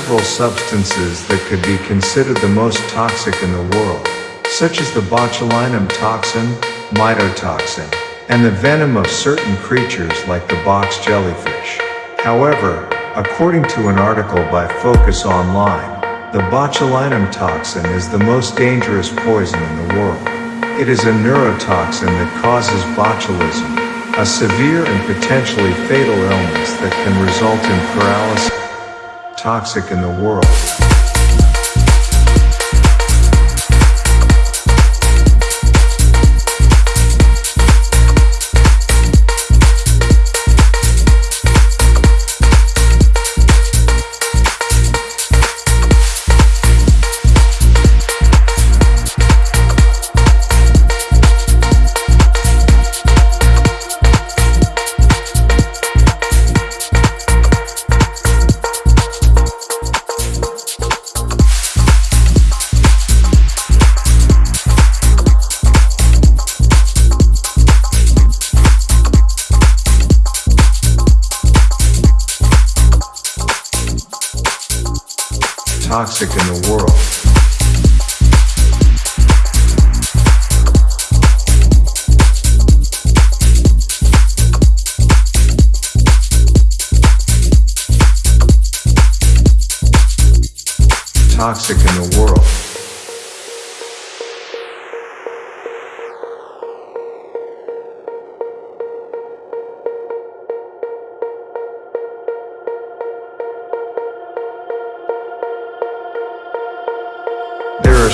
several substances that could be considered the most toxic in the world, such as the botulinum toxin, maitotoxin, and the venom of certain creatures like the box jellyfish. However, according to an article by Focus Online, the botulinum toxin is the most dangerous poison in the world. It is a neurotoxin that causes botulism, a severe and potentially fatal illness that can result in paralysis toxic in the world. Toxic in the world. Toxic in the world.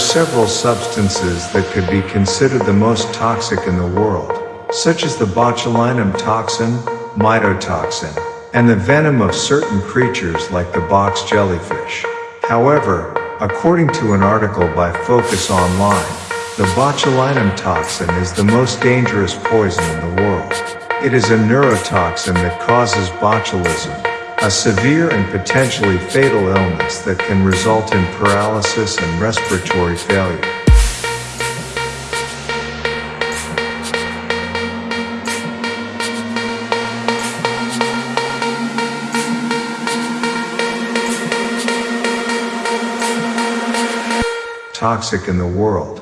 Several substances that could be considered the most toxic in the world, such as the botulinum toxin, maitotoxin, and the venom of certain creatures like the box jellyfish. However, according to an article by Focus Online, the botulinum toxin is the most dangerous poison in the world. It is a neurotoxin that causes botulism, a severe and potentially fatal illness that can result in paralysis and respiratory failure. Toxic in the world.